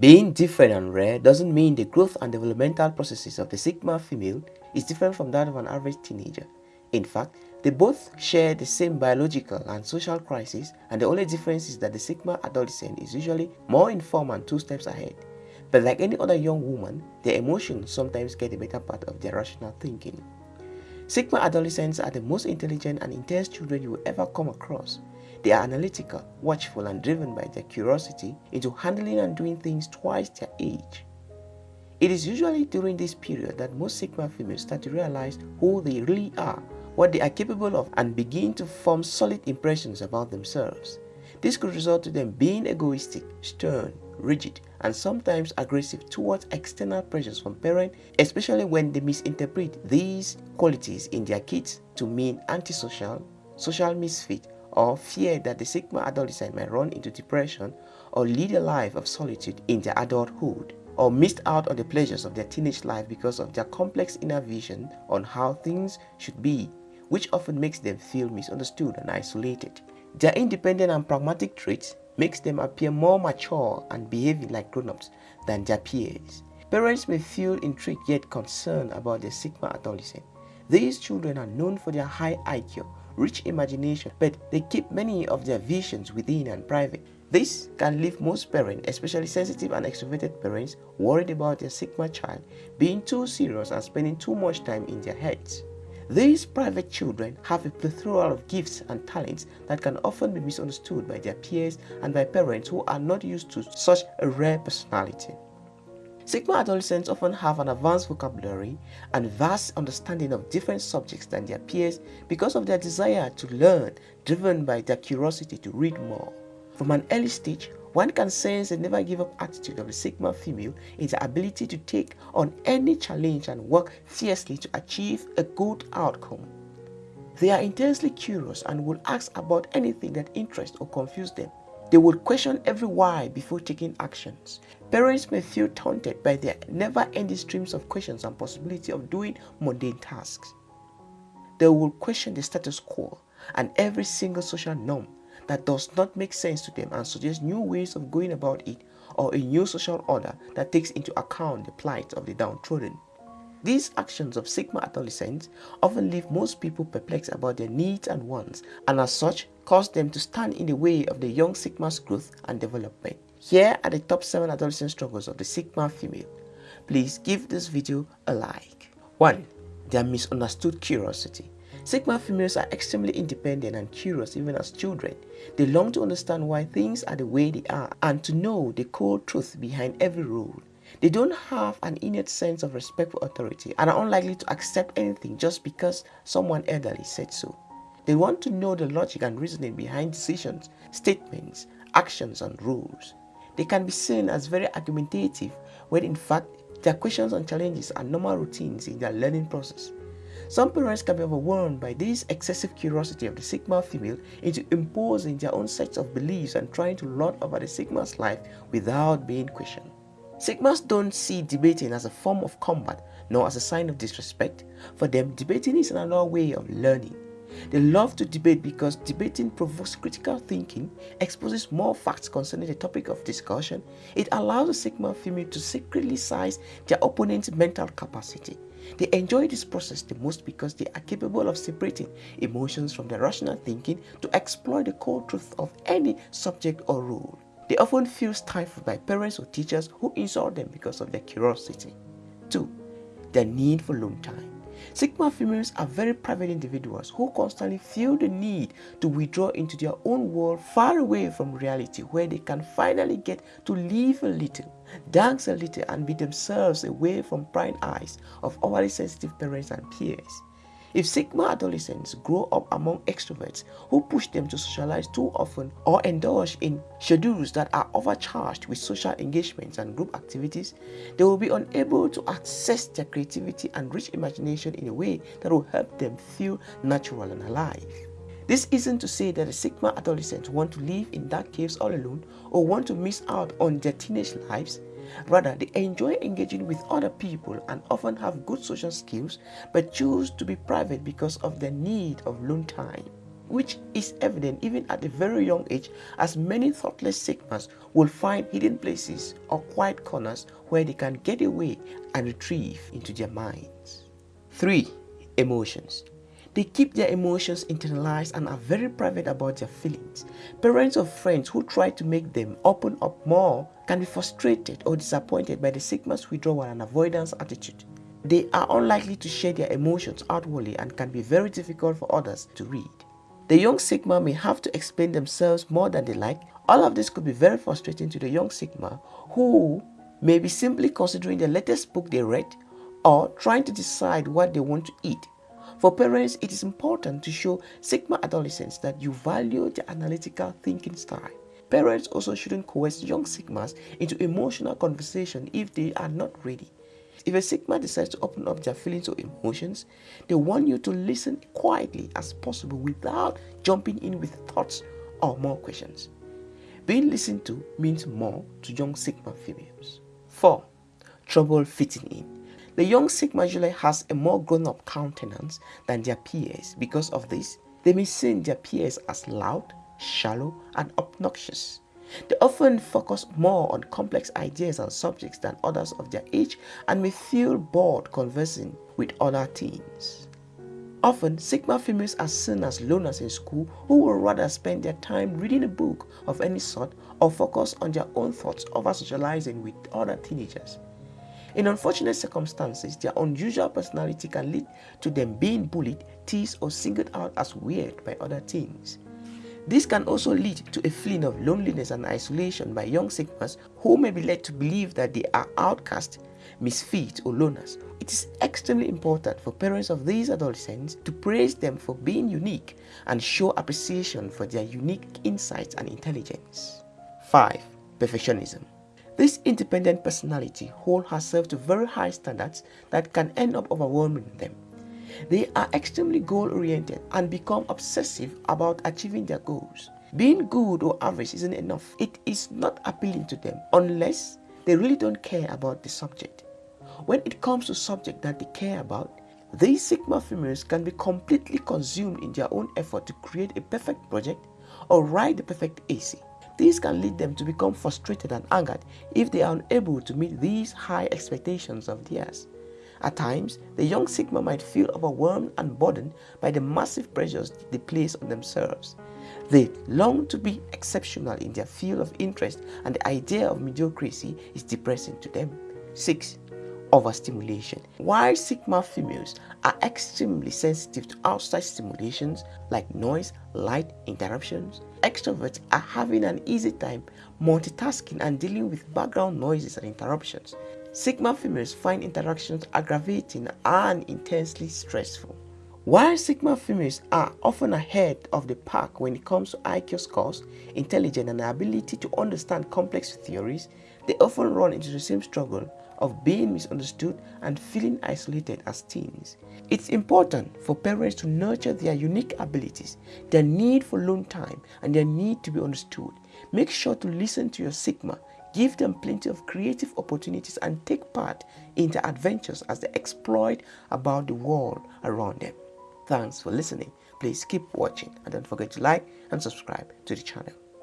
Being different and rare doesn't mean the growth and developmental processes of the Sigma female is different from that of an average teenager. In fact, they both share the same biological and social crisis and the only difference is that the Sigma adolescent is usually more informed and two steps ahead. But like any other young woman, their emotions sometimes get the better part of their rational thinking. Sigma adolescents are the most intelligent and intense children you will ever come across. They are analytical, watchful, and driven by their curiosity into handling and doing things twice their age. It is usually during this period that most Sigma females start to realize who they really are, what they are capable of, and begin to form solid impressions about themselves. This could result to them being egoistic, stern, rigid, and sometimes aggressive towards external pressures from parents, especially when they misinterpret these qualities in their kids to mean antisocial, social misfit, or fear that the Sigma adolescent might run into depression or lead a life of solitude in their adulthood or missed out on the pleasures of their teenage life because of their complex inner vision on how things should be, which often makes them feel misunderstood and isolated. Their independent and pragmatic traits makes them appear more mature and behaving like grown-ups than their peers. Parents may feel intrigued yet concerned about their Sigma adolescent. These children are known for their high IQ, rich imagination, but they keep many of their visions within and private. This can leave most parents, especially sensitive and extroverted parents, worried about their Sigma child being too serious and spending too much time in their heads. These private children have a plethora of gifts and talents that can often be misunderstood by their peers and by parents who are not used to such a rare personality. Sigma adolescents often have an advanced vocabulary and vast understanding of different subjects than their peers because of their desire to learn, driven by their curiosity to read more. From an early stage, one can sense the never give up attitude of the Sigma female in the ability to take on any challenge and work fiercely to achieve a good outcome. They are intensely curious and will ask about anything that interests or confuses them. They will question every why before taking actions. Parents may feel taunted by their never-ending streams of questions and possibility of doing mundane tasks. They will question the status quo and every single social norm that does not make sense to them and suggest new ways of going about it or a new social order that takes into account the plight of the downtrodden. These actions of Sigma adolescents often leave most people perplexed about their needs and wants and as such cause them to stand in the way of the young Sigma's growth and development. Here are the top 7 adolescent struggles of the Sigma female. Please give this video a like. 1. Their misunderstood curiosity. Sigma females are extremely independent and curious even as children. They long to understand why things are the way they are and to know the cold truth behind every rule. They don't have an innate sense of respect for authority and are unlikely to accept anything just because someone elderly said so. They want to know the logic and reasoning behind decisions, statements, actions and rules. They can be seen as very argumentative when in fact their questions and challenges are normal routines in their learning process. Some parents can be overwhelmed by this excessive curiosity of the Sigma female into imposing their own sets of beliefs and trying to lord over the Sigma's life without being questioned. Sigmas don't see debating as a form of combat nor as a sign of disrespect. For them, debating is another way of learning. They love to debate because debating provokes critical thinking, exposes more facts concerning the topic of discussion, it allows a Sigma female to secretly size their opponent's mental capacity. They enjoy this process the most because they are capable of separating emotions from their rational thinking to exploit the core truth of any subject or rule. They often feel stifled by parents or teachers who insult them because of their curiosity. 2. Their need for alone time. Sigma females are very private individuals who constantly feel the need to withdraw into their own world far away from reality where they can finally get to live a little, dance a little and be themselves away from prying eyes of overly sensitive parents and peers. If Sigma adolescents grow up among extroverts who push them to socialize too often or indulge in schedules that are overcharged with social engagements and group activities, they will be unable to access their creativity and rich imagination in a way that will help them feel natural and alive. This isn't to say that the Sigma adolescents want to live in dark caves all alone or want to miss out on their teenage lives. Rather, they enjoy engaging with other people and often have good social skills but choose to be private because of their need of alone time. which is evident even at a very young age as many thoughtless Sigmas will find hidden places or quiet corners where they can get away and retrieve into their minds. 3. Emotions they keep their emotions internalized and are very private about their feelings. Parents or friends who try to make them open up more can be frustrated or disappointed by the Sigma's withdrawal and avoidance attitude. They are unlikely to share their emotions outwardly and can be very difficult for others to read. The young Sigma may have to explain themselves more than they like. All of this could be very frustrating to the young Sigma who may be simply considering the latest book they read or trying to decide what they want to eat. For parents, it is important to show Sigma adolescents that you value their analytical thinking style. Parents also shouldn't coerce young Sigmas into emotional conversation if they are not ready. If a Sigma decides to open up their feelings or emotions, they want you to listen quietly as possible without jumping in with thoughts or more questions. Being listened to means more to young Sigma females. 4. Trouble fitting in. The young Sigma has a more grown-up countenance than their peers. Because of this, they may see their peers as loud, shallow, and obnoxious. They often focus more on complex ideas and subjects than others of their age and may feel bored conversing with other teens. Often, Sigma females are seen as loners in school who would rather spend their time reading a book of any sort or focus on their own thoughts over socializing with other teenagers. In unfortunate circumstances, their unusual personality can lead to them being bullied, teased, or singled out as weird by other teens. This can also lead to a feeling of loneliness and isolation by young Sigmas who may be led to believe that they are outcast, misfits, or loners. It is extremely important for parents of these adolescents to praise them for being unique and show appreciation for their unique insights and intelligence. 5. Perfectionism this independent personality holds herself to very high standards that can end up overwhelming them. They are extremely goal-oriented and become obsessive about achieving their goals. Being good or average isn't enough. It is not appealing to them unless they really don't care about the subject. When it comes to subject that they care about, these Sigma females can be completely consumed in their own effort to create a perfect project or write the perfect essay. This can lead them to become frustrated and angered if they are unable to meet these high expectations of theirs. At times, the young Sigma might feel overwhelmed and burdened by the massive pressures they place on themselves. They long to be exceptional in their field of interest and the idea of mediocrity is depressing to them. 6 overstimulation. While Sigma females are extremely sensitive to outside stimulations like noise, light, interruptions, extroverts are having an easy time multitasking and dealing with background noises and interruptions. Sigma females find interactions aggravating and intensely stressful. While Sigma females are often ahead of the pack when it comes to IQ scores, intelligence and ability to understand complex theories, they often run into the same struggle of being misunderstood and feeling isolated as teens. It's important for parents to nurture their unique abilities, their need for alone time, and their need to be understood. Make sure to listen to your Sigma, give them plenty of creative opportunities, and take part in their adventures as they exploit about the world around them. Thanks for listening. Please keep watching and don't forget to like and subscribe to the channel.